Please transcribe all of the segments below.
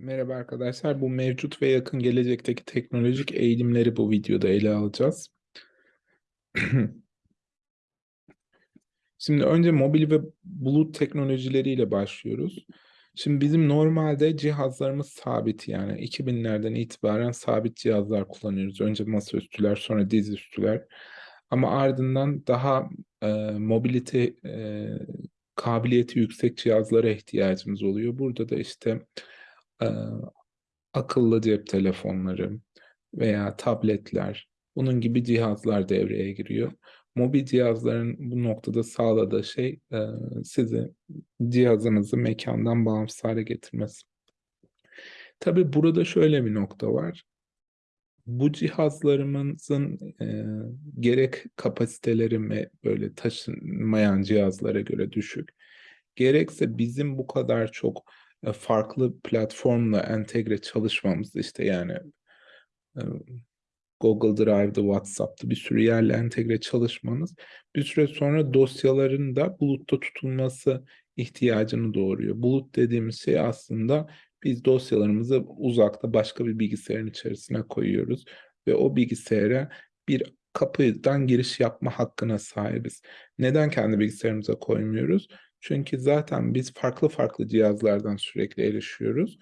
Merhaba arkadaşlar. Bu mevcut ve yakın gelecekteki teknolojik eğilimleri bu videoda ele alacağız. Şimdi önce mobil ve bulut teknolojileriyle başlıyoruz. Şimdi bizim normalde cihazlarımız sabit yani 2000'lerden itibaren sabit cihazlar kullanıyoruz. Önce masaüstüler, sonra dizüstüler. Ama ardından daha e, mobilite e, kabiliyeti yüksek cihazlara ihtiyacımız oluyor. Burada da işte e, akıllı cep telefonları veya tabletler, bunun gibi cihazlar devreye giriyor. Mobil cihazların bu noktada sağladığı şey e, sizi cihazınızı mekandan bağımsız hale getirmesi. Tabii burada şöyle bir nokta var. Bu cihazlarımızın e, gerek kapasiteleri ve böyle taşınmayan cihazlara göre düşük, gerekse bizim bu kadar çok farklı platformla entegre çalışmamız işte yani e, Google Drive'da, WhatsApp'ta bir sürü yerle entegre çalışmanız bir süre sonra dosyaların da bulutta tutulması ihtiyacını doğuruyor. Bulut dediğimiz şey aslında biz dosyalarımızı uzakta başka bir bilgisayarın içerisine koyuyoruz ve o bilgisayara bir kapıdan giriş yapma hakkına sahibiz. Neden kendi bilgisayarımıza koymuyoruz? Çünkü zaten biz farklı farklı cihazlardan sürekli erişiyoruz.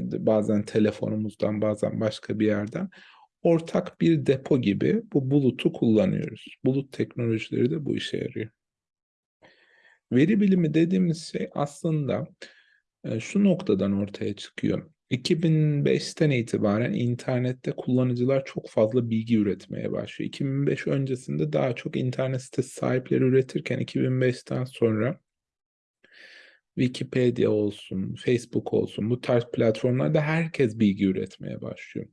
Bazen telefonumuzdan, bazen başka bir yerden. Ortak bir depo gibi bu bulutu kullanıyoruz. Bulut teknolojileri de bu işe yarıyor. Veri bilimi dediğimiz şey aslında şu noktadan ortaya çıkıyor. 2005'ten itibaren internette kullanıcılar çok fazla bilgi üretmeye başlıyor. 2005 öncesinde daha çok internet sitesi sahipleri üretirken 2005'ten sonra Wikipedia olsun, Facebook olsun bu tarz platformlarda herkes bilgi üretmeye başlıyor.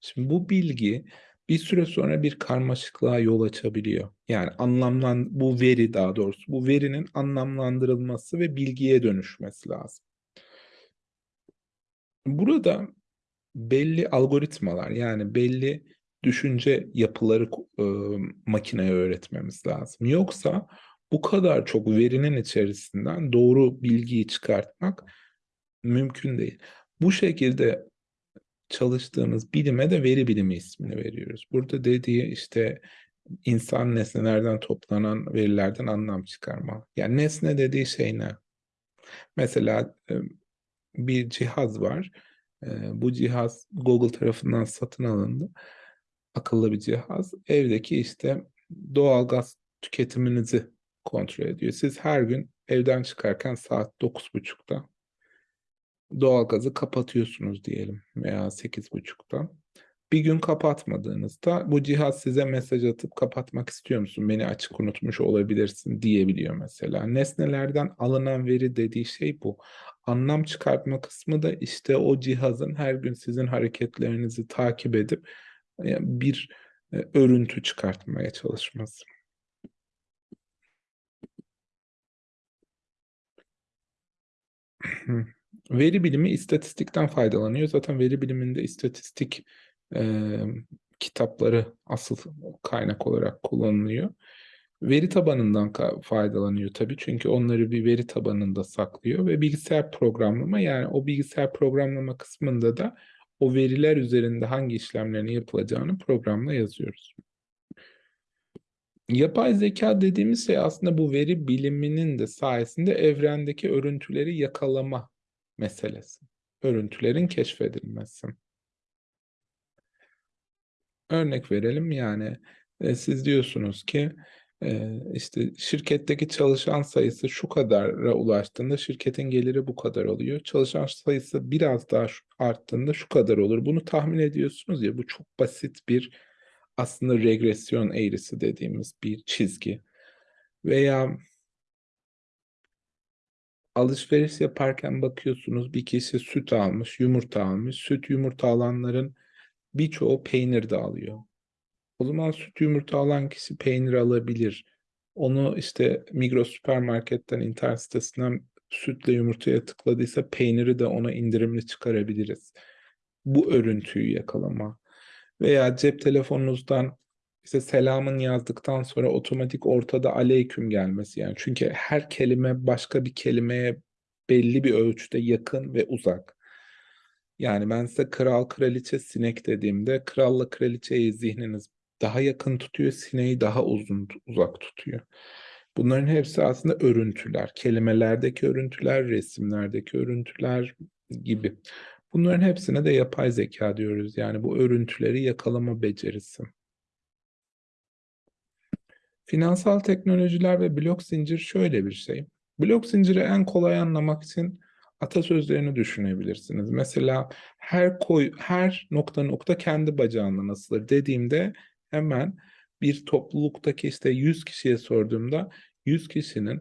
Şimdi bu bilgi bir süre sonra bir karmaşıklığa yol açabiliyor. Yani anlamlan bu veri daha doğrusu bu verinin anlamlandırılması ve bilgiye dönüşmesi lazım. Burada belli algoritmalar yani belli düşünce yapıları e, makineye öğretmemiz lazım. Yoksa bu kadar çok verinin içerisinden doğru bilgiyi çıkartmak mümkün değil. Bu şekilde çalıştığımız bilime de veri bilimi ismini veriyoruz. Burada dediği işte insan nesnelerden toplanan verilerden anlam çıkarma. Yani nesne dediği şey ne? Mesela bir cihaz var. Bu cihaz Google tarafından satın alındı. Akıllı bir cihaz. Evdeki işte doğalgaz tüketiminizi kontrol ediyor. Siz her gün evden çıkarken saat 9.30'da doğalgazı kapatıyorsunuz diyelim veya 8.30'da. Bir gün kapatmadığınızda bu cihaz size mesaj atıp kapatmak istiyor musun? Beni açık unutmuş olabilirsin diyebiliyor mesela. Nesnelerden alınan veri dediği şey bu. Anlam çıkartma kısmı da işte o cihazın her gün sizin hareketlerinizi takip edip e, bir e, örüntü çıkartmaya çalışması. Veri bilimi istatistikten faydalanıyor. Zaten veri biliminde istatistik e, kitapları asıl kaynak olarak kullanılıyor. Veri tabanından faydalanıyor tabii çünkü onları bir veri tabanında saklıyor ve bilgisayar programlama yani o bilgisayar programlama kısmında da o veriler üzerinde hangi işlemlerin yapılacağını programla yazıyoruz. Yapay zeka dediğimiz şey aslında bu veri biliminin de sayesinde evrendeki örüntüleri yakalama meselesi. Örüntülerin keşfedilmesi. Örnek verelim yani e, siz diyorsunuz ki e, işte şirketteki çalışan sayısı şu kadara ulaştığında şirketin geliri bu kadar oluyor. Çalışan sayısı biraz daha arttığında şu kadar olur. Bunu tahmin ediyorsunuz ya bu çok basit bir aslında regresyon eğrisi dediğimiz bir çizgi. Veya alışveriş yaparken bakıyorsunuz bir kişi süt almış, yumurta almış. Süt yumurta alanların birçoğu peynir de alıyor. O zaman süt yumurta alan kişi peynir alabilir. Onu işte Migros süpermarketten, internet sitesinden sütle yumurtaya tıkladıysa peyniri de ona indirimli çıkarabiliriz. Bu örüntüyü yakalama. Veya cep telefonunuzdan işte selamın yazdıktan sonra otomatik ortada aleyküm gelmesi yani. Çünkü her kelime başka bir kelimeye belli bir ölçüde yakın ve uzak. Yani ben size kral kraliçe sinek dediğimde kralla kraliçeyi zihniniz daha yakın tutuyor, sineği daha uzun uzak tutuyor. Bunların hepsi aslında örüntüler. Kelimelerdeki örüntüler, resimlerdeki örüntüler gibi. Bunların hepsine de yapay zeka diyoruz. Yani bu örüntüleri yakalama becerisi. Finansal teknolojiler ve blok zincir şöyle bir şey. Blok zinciri en kolay anlamak için atasözlerini düşünebilirsiniz. Mesela her koy her nokta nokta kendi bacağından asılır dediğimde hemen bir topluluktaki işte 100 kişiye sorduğumda 100 kişinin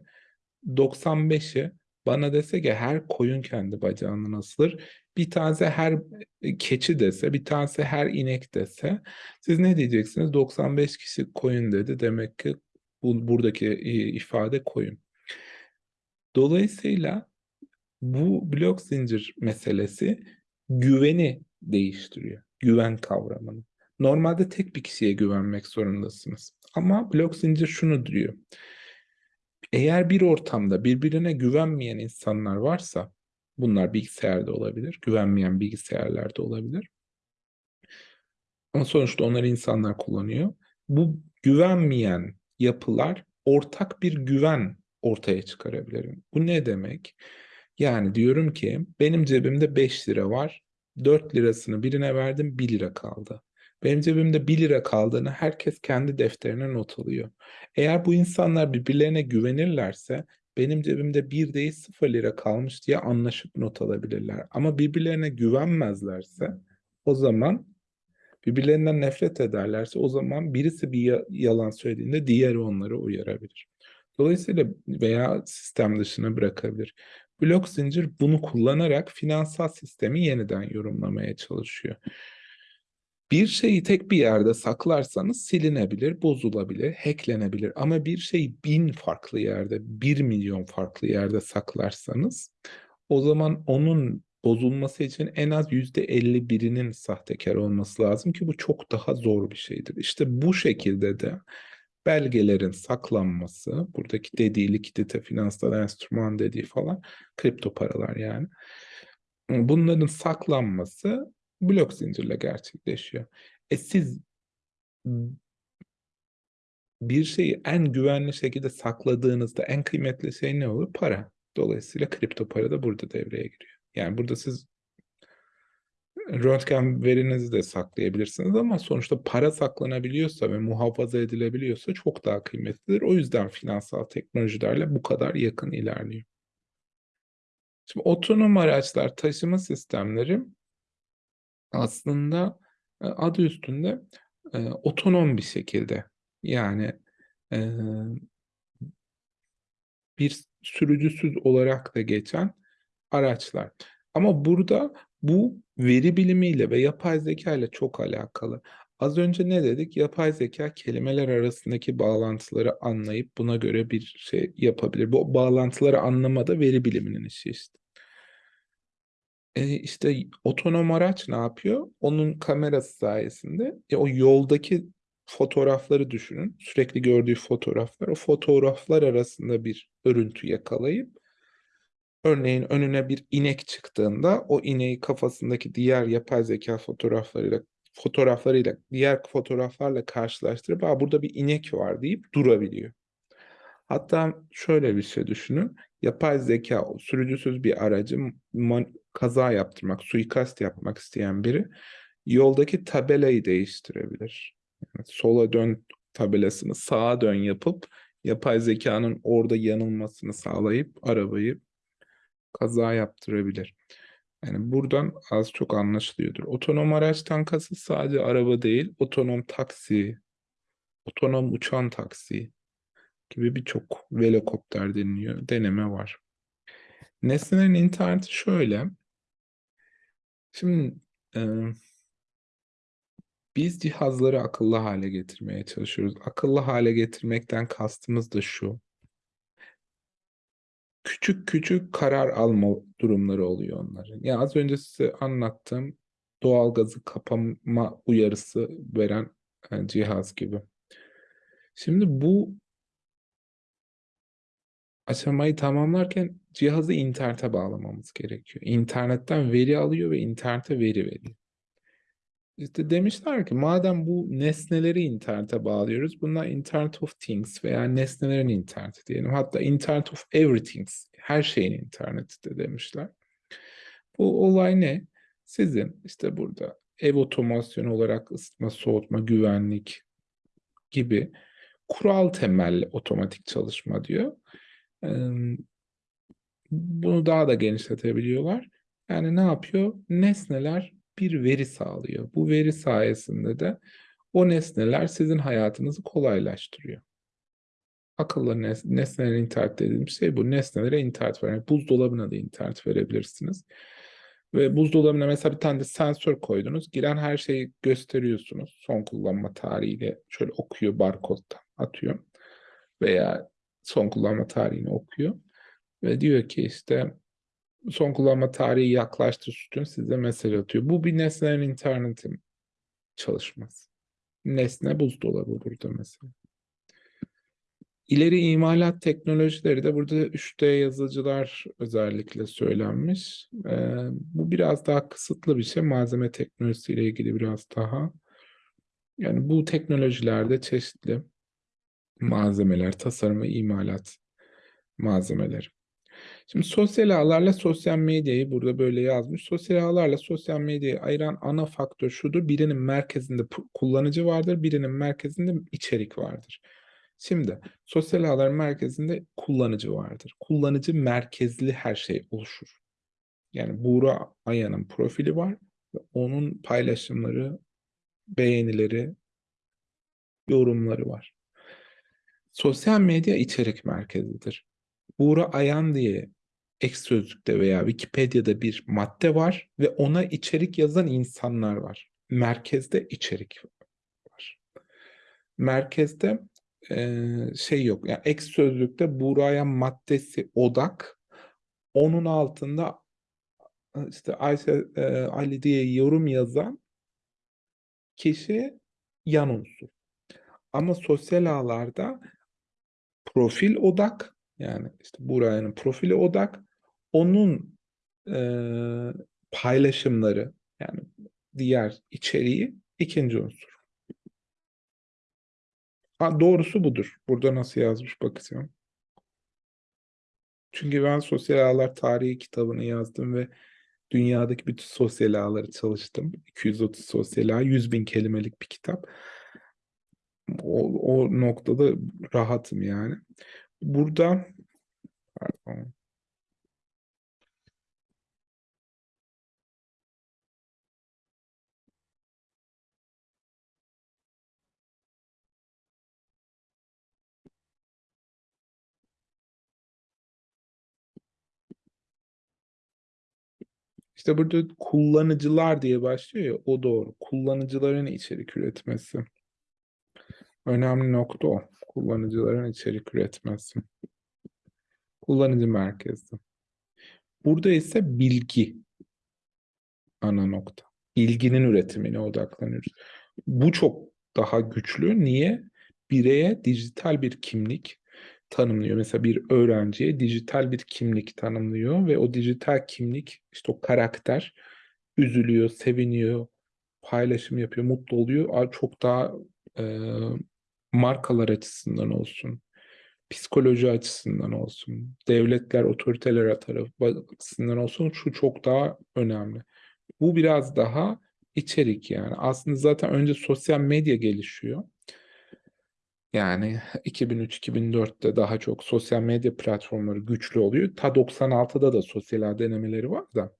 95'i bana dese ki her koyun kendi bacağından asılır. Bir tanesi her keçi dese, bir tanesi her inek dese siz ne diyeceksiniz? 95 kişi koyun dedi. Demek ki bu, buradaki ifade koyun. Dolayısıyla bu blok zincir meselesi güveni değiştiriyor. Güven kavramını. Normalde tek bir kişiye güvenmek zorundasınız. Ama blok zincir şunu diyor. Eğer bir ortamda birbirine güvenmeyen insanlar varsa, bunlar bilgisayarda olabilir, güvenmeyen bilgisayarlarda olabilir. Ama sonuçta onları insanlar kullanıyor. Bu güvenmeyen yapılar ortak bir güven ortaya çıkarabilir. Bu ne demek? Yani diyorum ki benim cebimde 5 lira var. 4 lirasını birine verdim 1 lira kaldı. Benim cebimde 1 lira kaldığını herkes kendi defterine not alıyor. Eğer bu insanlar birbirlerine güvenirlerse benim cebimde 1 değil 0 lira kalmış diye anlaşıp not alabilirler. Ama birbirlerine güvenmezlerse o zaman birbirlerinden nefret ederlerse o zaman birisi bir yalan söylediğinde diğeri onları uyarabilir. Dolayısıyla veya sistem dışına bırakabilir. Blok zincir bunu kullanarak finansal sistemi yeniden yorumlamaya çalışıyor. Bir şeyi tek bir yerde saklarsanız silinebilir, bozulabilir, hacklenebilir. Ama bir şeyi bin farklı yerde, bir milyon farklı yerde saklarsanız o zaman onun bozulması için en az yüzde elli birinin sahtekar olması lazım ki bu çok daha zor bir şeydir. İşte bu şekilde de belgelerin saklanması, buradaki dediği likidite, finansal enstrüman dediği falan, kripto paralar yani. Bunların saklanması blok zincirle gerçekleşiyor. E siz bir şeyi en güvenli şekilde sakladığınızda en kıymetli şey ne olur? Para. Dolayısıyla kripto para da burada devreye giriyor. Yani burada siz röntgen verinizi de saklayabilirsiniz ama sonuçta para saklanabiliyorsa ve muhafaza edilebiliyorsa çok daha kıymetlidir. O yüzden finansal teknolojilerle bu kadar yakın ilerliyor. Şimdi otonom araçlar, taşıma sistemleri aslında e, adı üstünde e, otonom bir şekilde yani e, bir sürücüsüz olarak da geçen araçlar. Ama burada bu veri bilimiyle ve yapay zeka ile çok alakalı. Az önce ne dedik? Yapay zeka kelimeler arasındaki bağlantıları anlayıp buna göre bir şey yapabilir. Bu bağlantıları anlamada veri biliminin işi işte. E, işte otonom araç ne yapıyor? Onun kamerası sayesinde e, o yoldaki fotoğrafları düşünün. Sürekli gördüğü fotoğraflar. O fotoğraflar arasında bir örüntü yakalayıp örneğin önüne bir inek çıktığında o ineği kafasındaki diğer yapay zeka fotoğraflarıyla fotoğraflarıyla diğer fotoğraflarla karşılaştırıp Aa, burada bir inek var deyip durabiliyor. Hatta şöyle bir şey düşünün. Yapay zeka sürücüsüz bir aracı kaza yaptırmak, suikast yapmak isteyen biri yoldaki tabelayı değiştirebilir. Yani sola dön tabelasını sağa dön yapıp yapay zekanın orada yanılmasını sağlayıp arabayı kaza yaptırabilir. Yani buradan az çok anlaşılıyordur. Otonom araçtan kasıt sadece araba değil, otonom taksi, otonom uçan taksi gibi birçok velokopter deniliyor, deneme var. Nesnelerin interneti şöyle. Şimdi e, biz cihazları akıllı hale getirmeye çalışıyoruz. Akıllı hale getirmekten kastımız da şu. Küçük küçük karar alma durumları oluyor onların. Ya az önce size anlattığım doğalgazı kapama uyarısı veren yani cihaz gibi. Şimdi bu aşamayı tamamlarken cihazı internete bağlamamız gerekiyor. İnternetten veri alıyor ve internete veri veriyor. İşte demişler ki madem bu nesneleri internete bağlıyoruz, bunlar Internet of Things veya nesnelerin interneti diyelim. Hatta Internet of Everythings, her şeyin interneti de demişler. Bu olay ne? Sizin işte burada ev otomasyonu olarak ısıtma, soğutma, güvenlik gibi kural temelli otomatik çalışma diyor. Bunu daha da genişletebiliyorlar. Yani ne yapıyor? Nesneler bir veri sağlıyor. Bu veri sayesinde de o nesneler sizin hayatınızı kolaylaştırıyor. Akıllı nes internet dediğim şey bu. Nesnelere internet veren. Buzdolabına da internet verebilirsiniz. Ve buzdolabına mesela bir tane de sensör koydunuz. Giren her şeyi gösteriyorsunuz. Son kullanma tarihiyle şöyle okuyor barkodtan atıyor. Veya son kullanma tarihini okuyor. Ve diyor ki işte son kullanma tarihi yaklaştı sütun size mesaj atıyor. Bu bir nesnelerin interneti çalışması. Nesne buzdolabı burada mesela. İleri imalat teknolojileri de burada 3D yazıcılar özellikle söylenmiş. Ee, bu biraz daha kısıtlı bir şey. Malzeme teknolojisiyle ilgili biraz daha. Yani bu teknolojilerde çeşitli malzemeler, tasarım ve imalat malzemeleri. Şimdi sosyal ağlarla sosyal medyayı burada böyle yazmış. Sosyal ağlarla sosyal medyayı ayıran ana faktör şudur. Birinin merkezinde kullanıcı vardır, birinin merkezinde içerik vardır. Şimdi sosyal ağların merkezinde kullanıcı vardır. Kullanıcı merkezli her şey oluşur. Yani Buğra Aya'nın profili var ve onun paylaşımları, beğenileri, yorumları var. Sosyal medya içerik merkezidir. Buğra Ayan diye ek sözlükte veya Wikipedia'da bir madde var ve ona içerik yazan insanlar var. Merkezde içerik var. Merkezde e, şey yok. Yani ek sözlükte Buğra'ya maddesi odak. Onun altında işte Ayşe e, Ali diye yorum yazan kişi yan unsur. Ama sosyal ağlarda profil odak yani işte Buğra'nın profili odak onun e, paylaşımları yani diğer içeriği ikinci unsur. Ha, doğrusu budur. Burada nasıl yazmış bakacağım. Çünkü ben sosyal ağlar tarihi kitabını yazdım ve dünyadaki bütün sosyal ağları çalıştım. 230 sosyal ağ, 100 bin kelimelik bir kitap. O, o noktada rahatım yani. Burada İşte burada kullanıcılar diye başlıyor ya o doğru. Kullanıcıların içerik üretmesi. Önemli nokta o. Kullanıcıların içerik üretmesi. Kullanıcı merkezli. Burada ise bilgi ana nokta. Bilginin üretimine odaklanıyoruz. Bu çok daha güçlü. Niye? Bireye dijital bir kimlik, tanımlıyor. Mesela bir öğrenciye dijital bir kimlik tanımlıyor ve o dijital kimlik işte o karakter üzülüyor, seviniyor, paylaşım yapıyor, mutlu oluyor. Çok daha e, markalar açısından olsun, psikoloji açısından olsun, devletler, otoriteler açısından olsun şu çok daha önemli. Bu biraz daha içerik yani. Aslında zaten önce sosyal medya gelişiyor. Yani 2003-2004'te daha çok sosyal medya platformları güçlü oluyor. Ta 96'da da sosyal denemeleri var da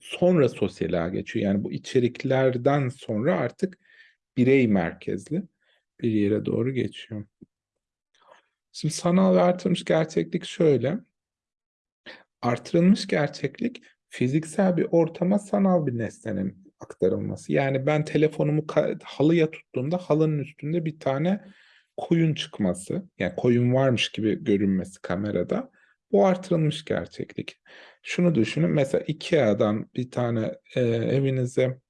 sonra sosyal geçiyor. Yani bu içeriklerden sonra artık birey merkezli bir yere doğru geçiyor. Şimdi sanal ve artırılmış gerçeklik şöyle. Artırılmış gerçeklik fiziksel bir ortama sanal bir nesnenin aktarılması. Yani ben telefonumu halıya tuttuğumda halının üstünde bir tane koyun çıkması, yani koyun varmış gibi görünmesi kamerada bu artırılmış gerçeklik. Şunu düşünün mesela Ikea'dan bir tane e, evinize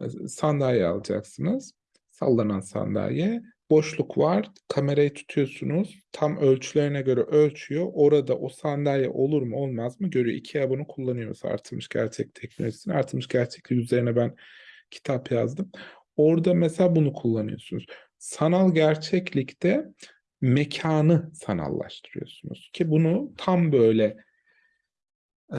e, sandalye alacaksınız. Sallanan sandalye. boşluk var. Kamerayı tutuyorsunuz. Tam ölçülerine göre ölçüyor. Orada o sandalye olur mu olmaz mı görüyor. IKEA bunu kullanıyor mesela artırılmış gerçek teknolojisini. Artırılmış gerçeklik üzerine ben kitap yazdım. Orada mesela bunu kullanıyorsunuz. Sanal gerçeklikte mekanı sanallaştırıyorsunuz ki bunu tam böyle e,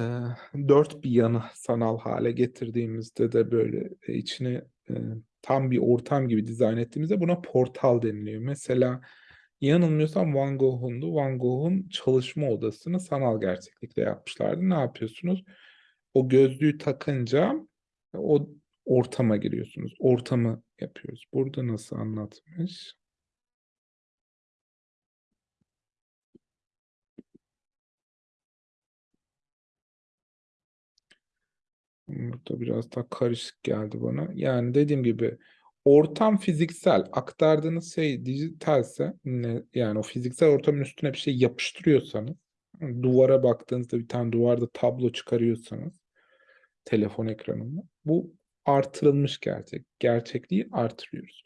dört bir yanı sanal hale getirdiğimizde de böyle e, içine e, tam bir ortam gibi dizayn ettiğimizde buna portal deniliyor. Mesela yanılmıyorsam Van Gogh'undu. Van Gogh'un çalışma odasını sanal gerçeklikle yapmışlardı. Ne yapıyorsunuz? O gözlüğü takınca o ortama giriyorsunuz. Ortamı yapıyoruz. Burada nasıl anlatmış? Burada biraz daha karışık geldi bana. Yani dediğim gibi ortam fiziksel, aktardığınız şey dijitalse yani o fiziksel ortamın üstüne bir şey yapıştırıyorsanız, duvara baktığınızda bir tane duvarda tablo çıkarıyorsanız telefon ekranında bu artırılmış gerçek. Gerçekliği artırıyoruz.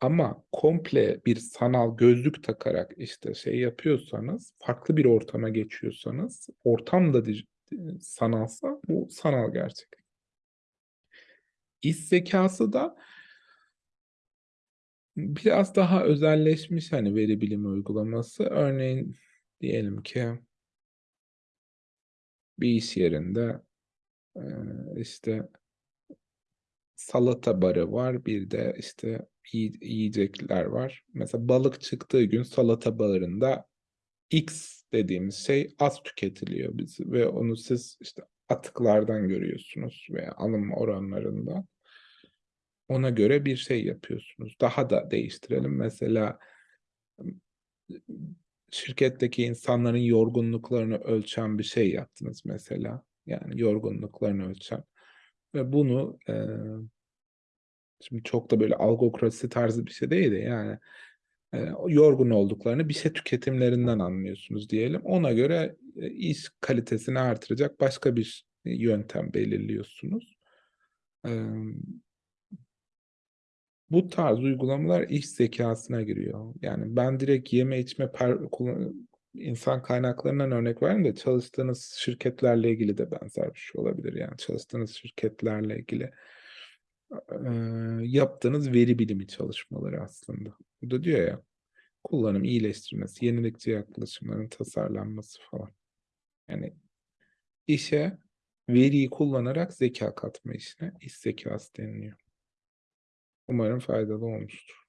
Ama komple bir sanal gözlük takarak işte şey yapıyorsanız, farklı bir ortama geçiyorsanız, ortam da dij- sanalsa bu sanal gerçeklik. İş zekası da biraz daha özelleşmiş hani veri bilimi uygulaması. Örneğin diyelim ki bir iş yerinde e, işte salata barı var, bir de işte yiy- yiyecekler var. Mesela balık çıktığı gün salata barında X dediğimiz şey az tüketiliyor biz ve onu siz işte atıklardan görüyorsunuz veya alım oranlarından. Ona göre bir şey yapıyorsunuz. Daha da değiştirelim. Mesela şirketteki insanların yorgunluklarını ölçen bir şey yaptınız mesela. Yani yorgunluklarını ölçen. Ve bunu e, şimdi çok da böyle algokrasi tarzı bir şey değil de yani e, yorgun olduklarını bir şey tüketimlerinden anlıyorsunuz diyelim. Ona göre e, iş kalitesini artıracak başka bir yöntem belirliyorsunuz. E, bu tarz uygulamalar iş zekasına giriyor. Yani ben direkt yeme içme insan kaynaklarından örnek vereyim de çalıştığınız şirketlerle ilgili de benzer bir şey olabilir. Yani çalıştığınız şirketlerle ilgili e, yaptığınız veri bilimi çalışmaları aslında. Burada diyor ya kullanım iyileştirmesi, yenilikçi yaklaşımların tasarlanması falan. Yani işe veriyi kullanarak zeka katma işine iş zekası deniliyor. Umarım faydalı olmuştur.